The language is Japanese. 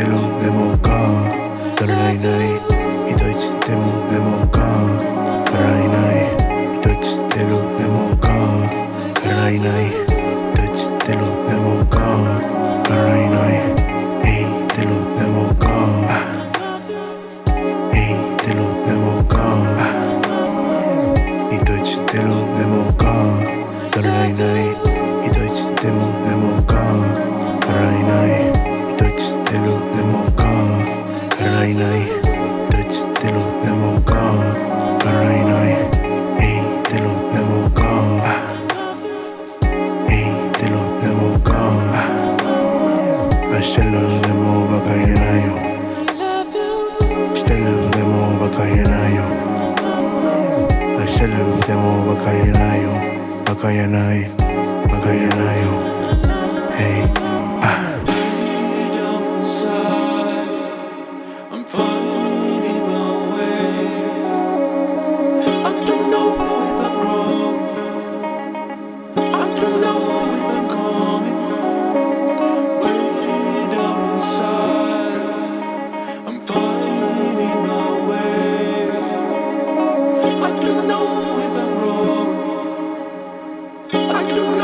糸ちってるでもか。からないない。糸ちってるでもか。からないない。糸ちってるでもか。からないない。糸ちってるでもか。からないない。えいってるでもか。えいってるでもか。糸ちってるでもか。からないない。糸ちってるでもか。からないない。糸ちってるでもかからないない。糸ちってるでもか。からない。ないえいってるでもか。えいってるでもか。あしてるでもバカ言えないよ。してるでもバカ言えないよ。あしてるでもバカ言えないよ。バカ言えない。バカ言えない。よ Thank you.